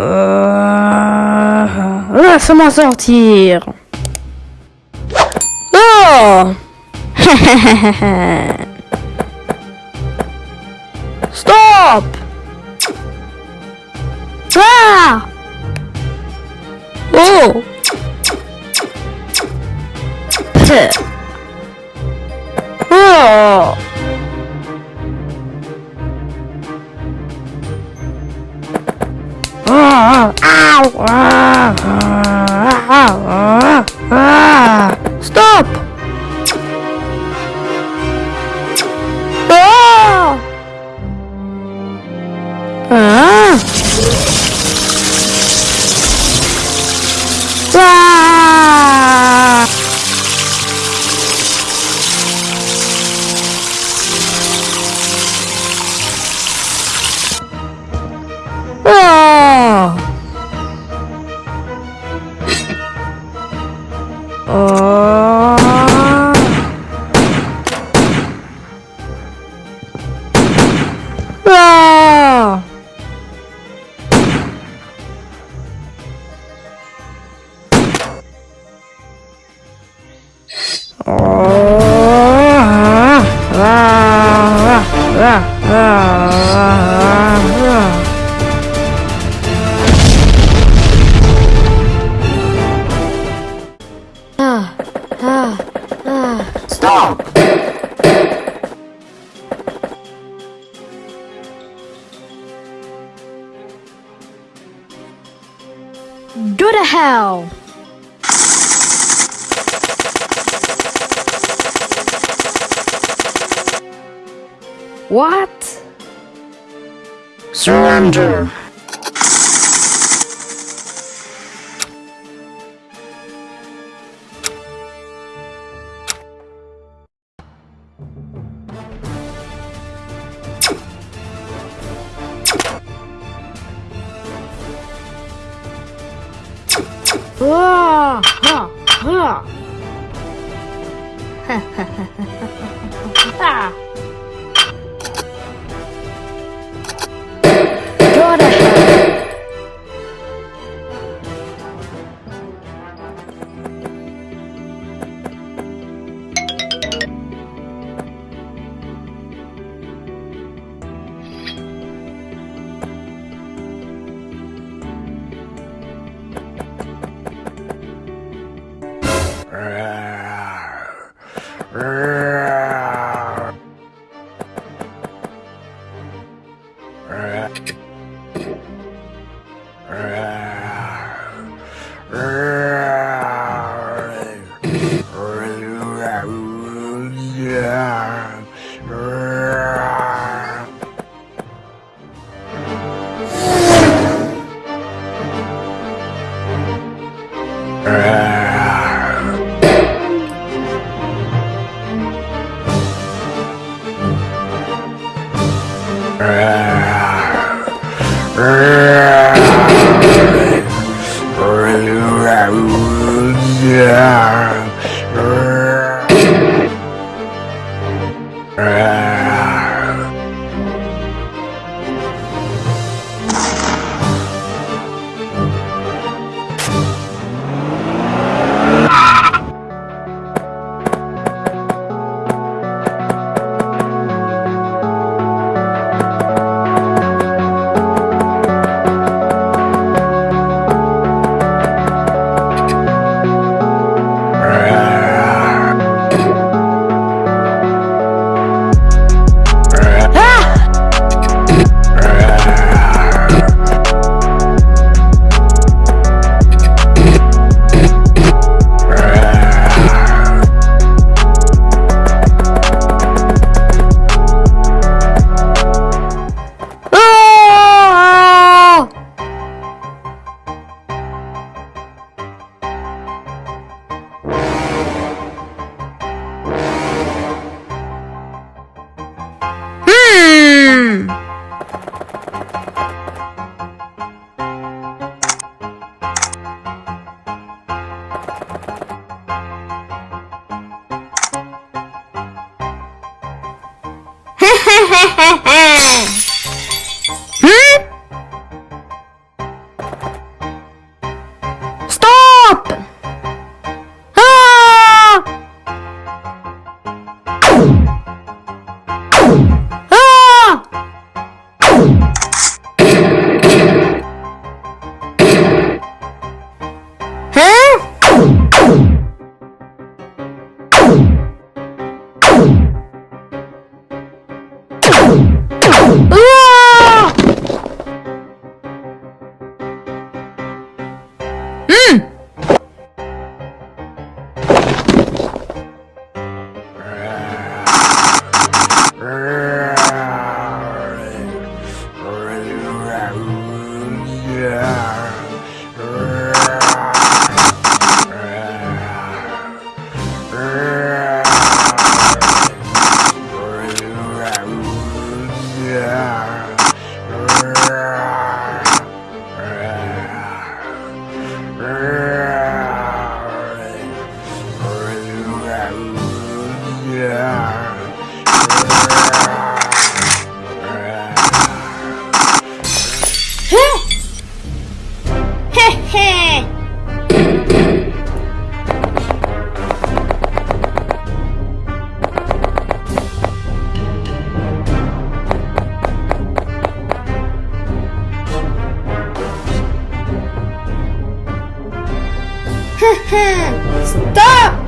Euh... Laisse-moi sortir. Oh Stop Ah Oh. Oh Tchau! Ah, ah. Go to hell! What? Surrender! 으아! 하! 으아! 하하하하하 rawr, rawr. Yeah. 嘿嘿嘿 Stop!